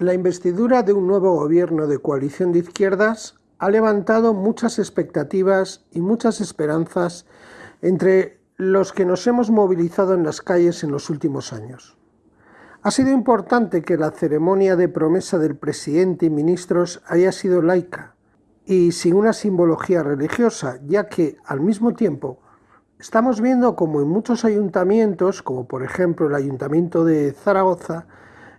La investidura de un nuevo gobierno de coalición de izquierdas ha levantado muchas expectativas y muchas esperanzas entre los que nos hemos movilizado en las calles en los últimos años. Ha sido importante que la ceremonia de promesa del presidente y ministros haya sido laica y sin una simbología religiosa, ya que, al mismo tiempo, estamos viendo como en muchos ayuntamientos, como por ejemplo el Ayuntamiento de Zaragoza,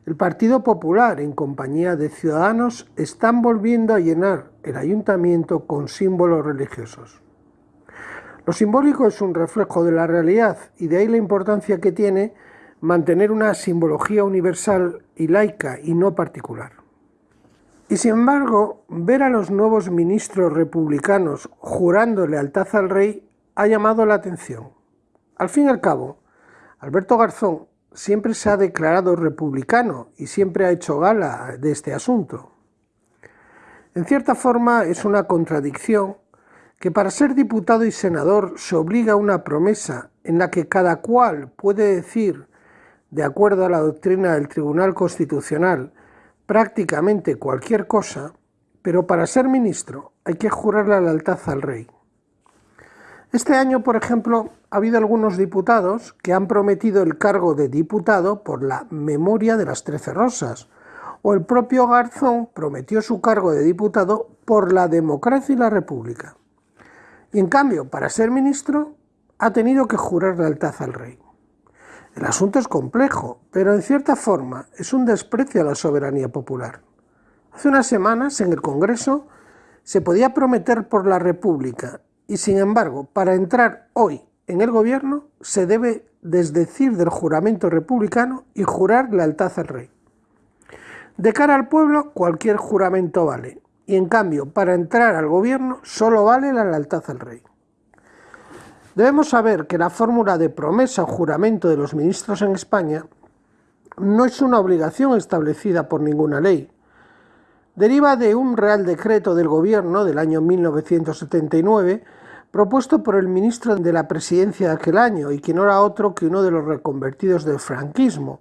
el Partido Popular, en compañía de Ciudadanos, están volviendo a llenar el ayuntamiento con símbolos religiosos. Lo simbólico es un reflejo de la realidad y de ahí la importancia que tiene mantener una simbología universal y laica y no particular. Y sin embargo, ver a los nuevos ministros republicanos jurando lealtad al rey ha llamado la atención. Al fin y al cabo, Alberto Garzón siempre se ha declarado republicano y siempre ha hecho gala de este asunto. En cierta forma es una contradicción que para ser diputado y senador se obliga a una promesa en la que cada cual puede decir, de acuerdo a la doctrina del Tribunal Constitucional, prácticamente cualquier cosa, pero para ser ministro hay que jurar la lealtad al rey. Este año, por ejemplo, ha habido algunos diputados que han prometido el cargo de diputado por la memoria de las Trece Rosas, o el propio Garzón prometió su cargo de diputado por la democracia y la república. Y en cambio, para ser ministro, ha tenido que jurar lealtad al rey. El asunto es complejo, pero en cierta forma es un desprecio a la soberanía popular. Hace unas semanas, en el Congreso, se podía prometer por la República y sin embargo, para entrar hoy en el gobierno se debe desdecir del juramento republicano y jurar lealtad al rey. De cara al pueblo, cualquier juramento vale, y en cambio, para entrar al gobierno solo vale la lealtad al rey. Debemos saber que la fórmula de promesa o juramento de los ministros en España no es una obligación establecida por ninguna ley. Deriva de un Real Decreto del Gobierno del año 1979 propuesto por el ministro de la presidencia de aquel año y que no era otro que uno de los reconvertidos del franquismo,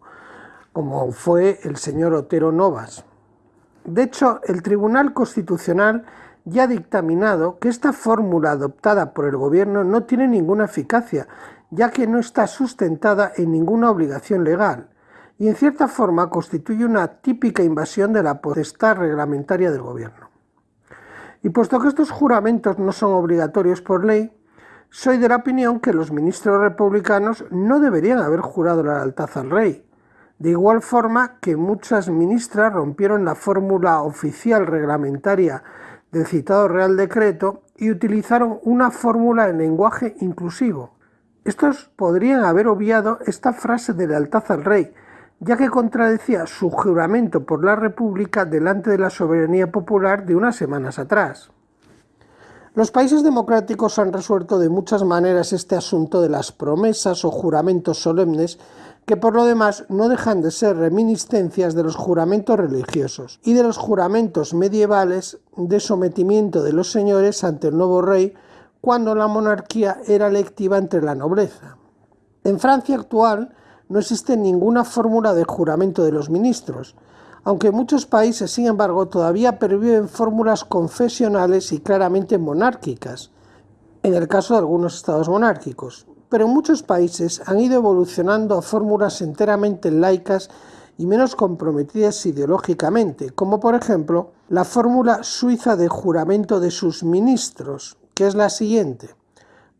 como fue el señor Otero Novas. De hecho, el Tribunal Constitucional ya ha dictaminado que esta fórmula adoptada por el gobierno no tiene ninguna eficacia, ya que no está sustentada en ninguna obligación legal y en cierta forma constituye una típica invasión de la potestad reglamentaria del gobierno. Y puesto que estos juramentos no son obligatorios por ley, soy de la opinión que los ministros republicanos no deberían haber jurado la lealtad al rey, de igual forma que muchas ministras rompieron la fórmula oficial reglamentaria del citado Real Decreto y utilizaron una fórmula en lenguaje inclusivo. Estos podrían haber obviado esta frase de lealtad al rey, ya que contradecía su juramento por la República delante de la soberanía popular de unas semanas atrás. Los países democráticos han resuelto de muchas maneras este asunto de las promesas o juramentos solemnes que por lo demás no dejan de ser reminiscencias de los juramentos religiosos y de los juramentos medievales de sometimiento de los señores ante el nuevo rey cuando la monarquía era electiva entre la nobleza. En Francia actual, no existe ninguna fórmula de juramento de los ministros, aunque muchos países, sin embargo, todavía perviven fórmulas confesionales y claramente monárquicas, en el caso de algunos estados monárquicos. Pero muchos países han ido evolucionando a fórmulas enteramente laicas y menos comprometidas ideológicamente, como por ejemplo la fórmula suiza de juramento de sus ministros, que es la siguiente.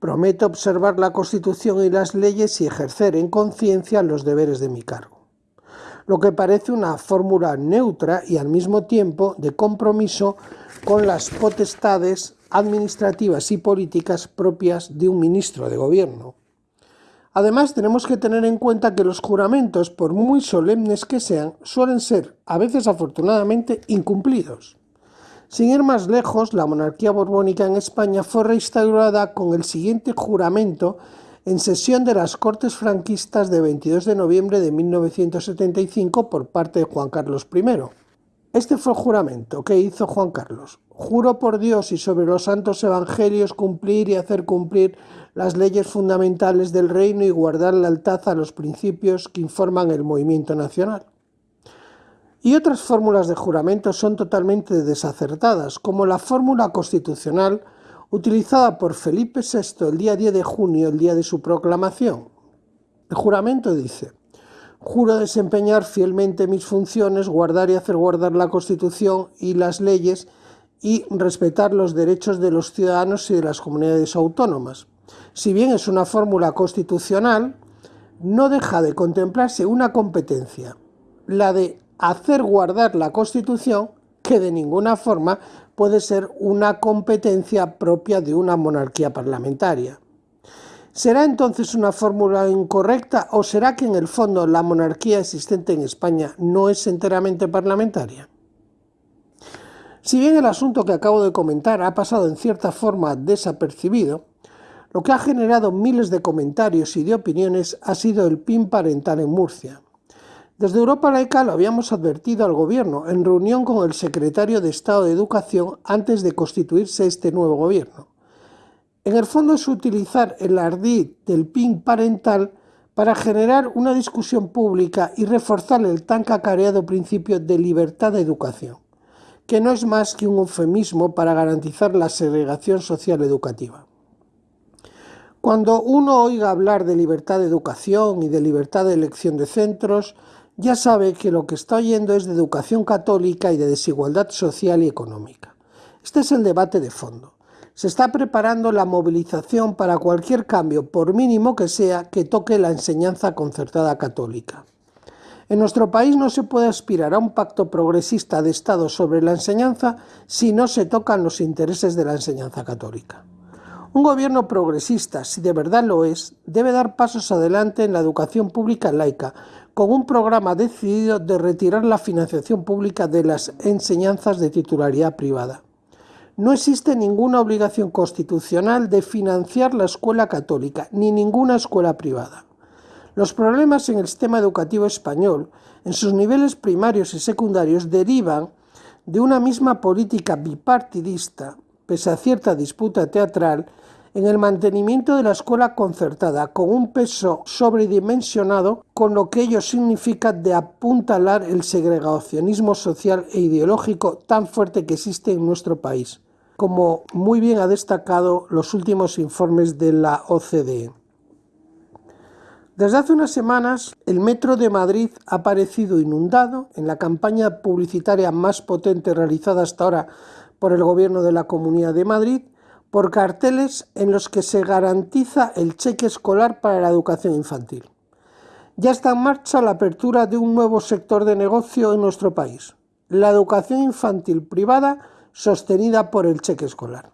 Prometo observar la Constitución y las leyes y ejercer en conciencia los deberes de mi cargo. Lo que parece una fórmula neutra y al mismo tiempo de compromiso con las potestades administrativas y políticas propias de un ministro de gobierno. Además, tenemos que tener en cuenta que los juramentos, por muy solemnes que sean, suelen ser, a veces afortunadamente, incumplidos. Sin ir más lejos, la monarquía borbónica en España fue reinstaurada con el siguiente juramento en sesión de las Cortes franquistas de 22 de noviembre de 1975 por parte de Juan Carlos I. Este fue el juramento que hizo Juan Carlos. Juro por Dios y sobre los santos evangelios cumplir y hacer cumplir las leyes fundamentales del reino y guardar lealtad a los principios que informan el movimiento nacional. Y otras fórmulas de juramento son totalmente desacertadas, como la fórmula constitucional utilizada por Felipe VI el día 10 de junio, el día de su proclamación. El juramento dice, juro desempeñar fielmente mis funciones, guardar y hacer guardar la Constitución y las leyes y respetar los derechos de los ciudadanos y de las comunidades autónomas. Si bien es una fórmula constitucional, no deja de contemplarse una competencia, la de hacer guardar la Constitución, que de ninguna forma puede ser una competencia propia de una monarquía parlamentaria. ¿Será entonces una fórmula incorrecta o será que en el fondo la monarquía existente en España no es enteramente parlamentaria? Si bien el asunto que acabo de comentar ha pasado en cierta forma desapercibido, lo que ha generado miles de comentarios y de opiniones ha sido el PIN parental en Murcia. Desde Europa Laica lo habíamos advertido al gobierno en reunión con el secretario de Estado de Educación antes de constituirse este nuevo gobierno. En el fondo es utilizar el ardid del PIN parental para generar una discusión pública y reforzar el tan cacareado principio de libertad de educación, que no es más que un eufemismo para garantizar la segregación social educativa. Cuando uno oiga hablar de libertad de educación y de libertad de elección de centros, ya sabe que lo que está oyendo es de educación católica y de desigualdad social y económica. Este es el debate de fondo se está preparando la movilización para cualquier cambio, por mínimo que sea, que toque la enseñanza concertada católica. En nuestro país no se puede aspirar a un pacto progresista de Estado sobre la enseñanza si no se tocan los intereses de la enseñanza católica. Un gobierno progresista, si de verdad lo es, debe dar pasos adelante en la educación pública laica, con un programa decidido de retirar la financiación pública de las enseñanzas de titularidad privada. No existe ninguna obligación constitucional de financiar la escuela católica, ni ninguna escuela privada. Los problemas en el sistema educativo español, en sus niveles primarios y secundarios, derivan de una misma política bipartidista, pese a cierta disputa teatral, en el mantenimiento de la escuela concertada, con un peso sobredimensionado, con lo que ello significa de apuntalar el segregacionismo social e ideológico tan fuerte que existe en nuestro país como muy bien ha destacado los últimos informes de la OCDE. Desde hace unas semanas, el metro de Madrid ha aparecido inundado en la campaña publicitaria más potente realizada hasta ahora por el gobierno de la Comunidad de Madrid, por carteles en los que se garantiza el cheque escolar para la educación infantil. Ya está en marcha la apertura de un nuevo sector de negocio en nuestro país, la educación infantil privada sostenida por el cheque escolar.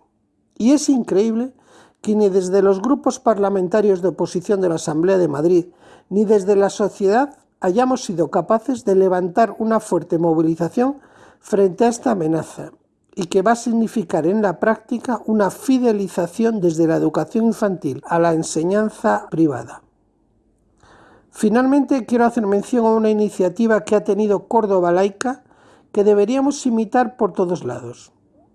Y es increíble que ni desde los grupos parlamentarios de oposición de la Asamblea de Madrid, ni desde la sociedad hayamos sido capaces de levantar una fuerte movilización frente a esta amenaza y que va a significar en la práctica una fidelización desde la educación infantil a la enseñanza privada. Finalmente quiero hacer mención a una iniciativa que ha tenido Córdoba Laica que deberíamos imitar por todos lados.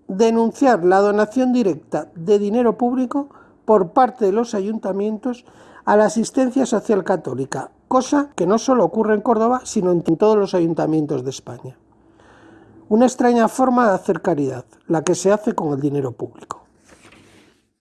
Denunciar la donación directa de dinero público por parte de los ayuntamientos a la asistencia social católica, cosa que no solo ocurre en Córdoba, sino en todos los ayuntamientos de España. Una extraña forma de hacer caridad, la que se hace con el dinero público.